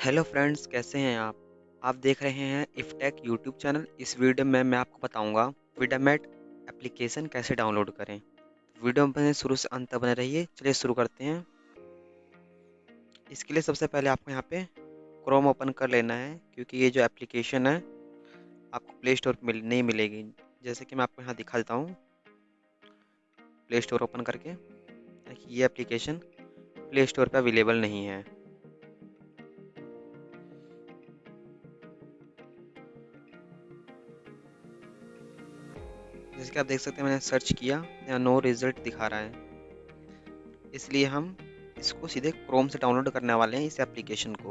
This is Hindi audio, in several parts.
हेलो फ्रेंड्स कैसे हैं आप? आप देख रहे हैं इफटेक यूट्यूब चैनल। इस वीडियो में मैं आपको बताऊँगा विडामेट एप्लीकेशन कैसे डाउनलोड करें। वीडियो में शुरू से अंत बने रहिए। चलिए शुरू करते हैं। इसके लिए सबसे पहले आपको यहाँ पे क्रोम ओपन कर लेना है क्योंकि ये जो एप्लीकेशन है आपको प्ले स्टोर मिल, नहीं मिलेगी। जैसे कि मैं आपको यहाँ दिखा देता हूँ। प्ले स्टोर ओपन करके। ये एप्लीकेशन प्ले स्टोर पर अवेलेबल नहीं है। जैसे कि आप देख सकते हैं, मैंने सर्च किया, यहाँ नो रिज़ल्ट दिखा रहा है। इसलिए हम इसको सीधे क्रोम से डाउनलोड करने वाले हैं, इस एप्लीकेशन को।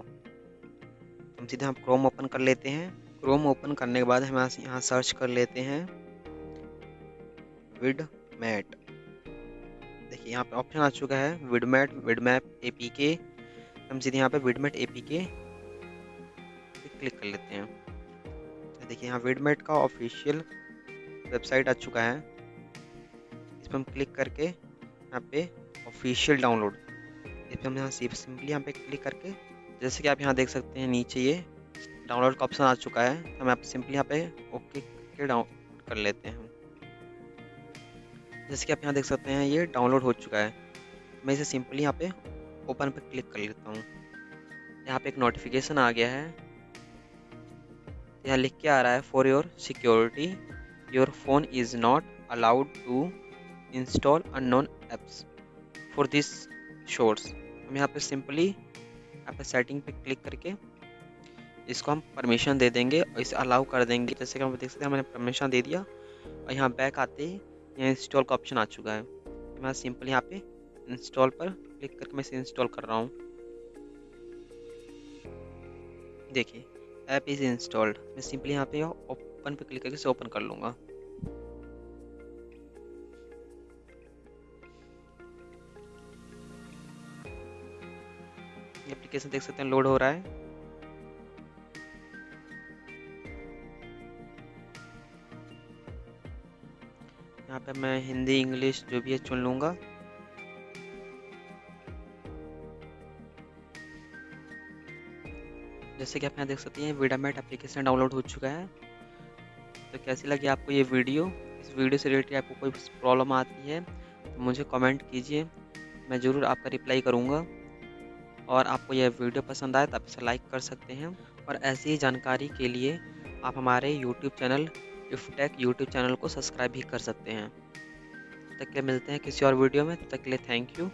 हम सीधे हम क्रोम ओपन कर लेते हैं। क्रोम ओपन करने के बाद हम यहाँ सर्च कर लेते हैं। विड मैट देखिए, यहाँ पे ऑप्शन आ चुका है विडमैट विडमैप ए पी के हम सीधे यहाँ पे Vidmate A P K click कर लेते हैं। देखिए, यहाँ विडमेट का ऑफिशियल वेबसाइट आ चुका है। इस पर हम क्लिक करके यहाँ पे ऑफिशियल डाउनलोड इस पर हम यहाँ सिंपली यहाँ पे क्लिक करके, जैसे कि आप यहाँ देख सकते हैं नीचे ये डाउनलोड का ऑप्शन आ चुका है हम आप सिंपली यहाँ पे ओके के डाउन कर लेते हैं। जैसे कि आप यहाँ देख सकते हैं, ये डाउनलोड हो चुका है। मैं इसे सिंपली यहाँ पे ओपन पर क्लिक कर लेता हूँ। यहाँ पे एक नोटिफिकेशन आ गया है। यहाँ लिख के आ रहा है for your security your phone is not allowed to install unknown apps for this shorts हम यहाँ पे सिंपली यहाँ पे सेटिंग पे क्लिक करके इसको हम परमिशन दे देंगे और इसे अलाउ कर देंगे। जैसे कि हम देख सकते हैं मैंने परमिशन दे दिया और यहाँ बैक आते ही यहाँ इंस्टॉल का ऑप्शन आ चुका है। तो मैं सिंपली यहाँ पे इंस्टॉल पर क्लिक करके मैं इसे इंस्टॉल कर रहा हूँ। देखिए ऐप इज़ इंस्टॉल्ड मैं सिंपली यहाँ पे ओपन पे क्लिक करके इसे ओपन कर लूँगा। एप्लीकेशन देख सकते हैं लोड हो रहा है। यहाँ पे मैं हिंदी, इंग्लिश जो भी है चुन लूँगा। जैसे कि आप यहाँ देख सकते हैं वीडामेट एप्लीकेशन डाउनलोड हो चुका है। तो कैसी लगी आपको ये वीडियो? इस वीडियो से रिलेटेड आपको कोई प्रॉब्लम आती है तो मुझे कमेंट कीजिए। मैं ज़रूर आपका रिप्लाई करूँगा। और आपको यह वीडियो पसंद आए तो आप इसे लाइक कर सकते हैं। और ऐसी ही जानकारी के लिए आप हमारे YouTube channel Iftech YouTube channel को सब्सक्राइब भी कर सकते हैं। तक के मिलते हैं किसी और वीडियो में। तक के लिए थैंक यू